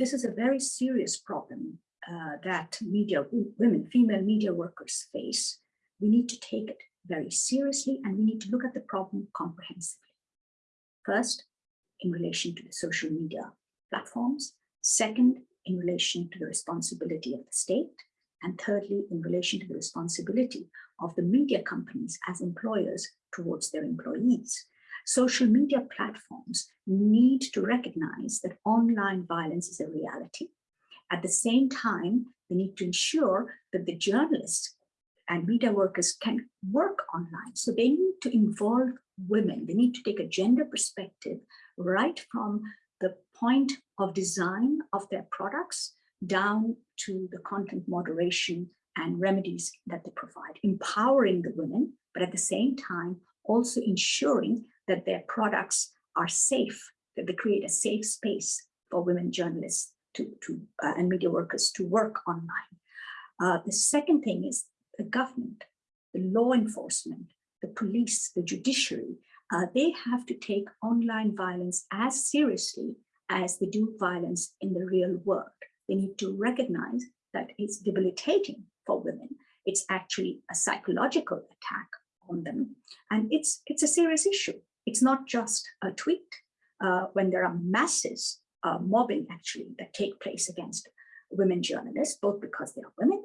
this is a very serious problem uh, that media women, female media workers face. We need to take it very seriously and we need to look at the problem comprehensively. First, in relation to the social media platforms. Second, in relation to the responsibility of the state. And thirdly, in relation to the responsibility of the media companies as employers towards their employees. Social media platforms need to recognize that online violence is a reality. At the same time, they need to ensure that the journalists and media workers can work online. So they need to involve women. They need to take a gender perspective right from the point of design of their products down to the content moderation and remedies that they provide, empowering the women, but at the same time, also ensuring that their products are safe, that they create a safe space for women journalists to, to uh, and media workers to work online. Uh, the second thing is the government, the law enforcement, the police, the judiciary, uh, they have to take online violence as seriously as they do violence in the real world. They need to recognize that it's debilitating for women. It's actually a psychological attack on them. And it's, it's a serious issue. It's not just a tweet. Uh, when there are masses uh, mobbing actually that take place against women journalists, both because they are women,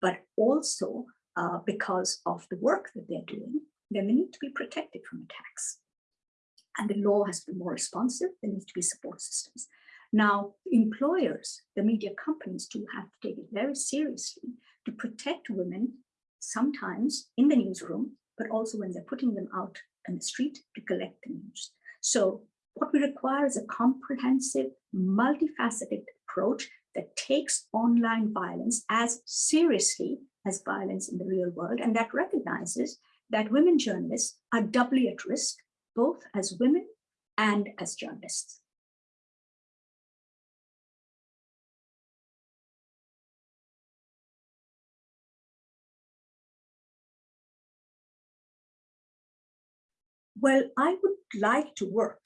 but also uh, because of the work that they're doing, then they need to be protected from attacks. And the law has to be more responsive. There needs to be support systems. Now, employers, the media companies do have to take it very seriously to protect women, sometimes in the newsroom, but also when they're putting them out in the street to collect the news. So what we require is a comprehensive, multifaceted approach that takes online violence as seriously as violence in the real world and that recognizes that women journalists are doubly at risk, both as women and as journalists. Well, I would like to work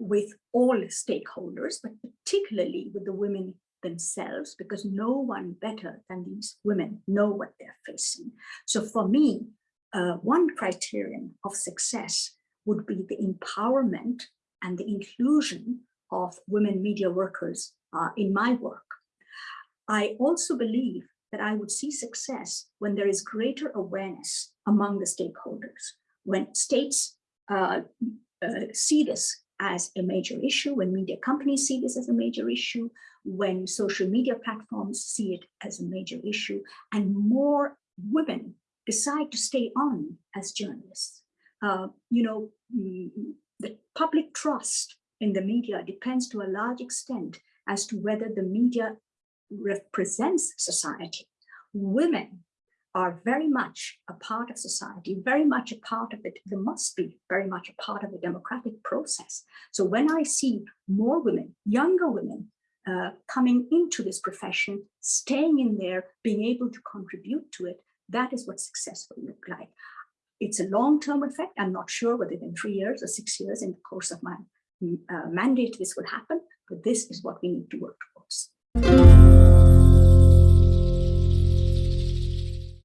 with all stakeholders, but particularly with the women themselves, because no one better than these women know what they're facing. So for me, uh, one criterion of success would be the empowerment and the inclusion of women media workers uh, in my work. I also believe that I would see success when there is greater awareness among the stakeholders, when states see this as a major issue, when media companies see this as a major issue, when social media platforms see it as a major issue, and more women decide to stay on as journalists. Uh, you know, mm, the public trust in the media depends to a large extent as to whether the media represents society. Women are very much a part of society, very much a part of it. They must be very much a part of the democratic process. So when I see more women, younger women, uh, coming into this profession, staying in there, being able to contribute to it, that is what success will look like. It's a long-term effect. I'm not sure whether in three years or six years in the course of my uh, mandate this will happen, but this is what we need to work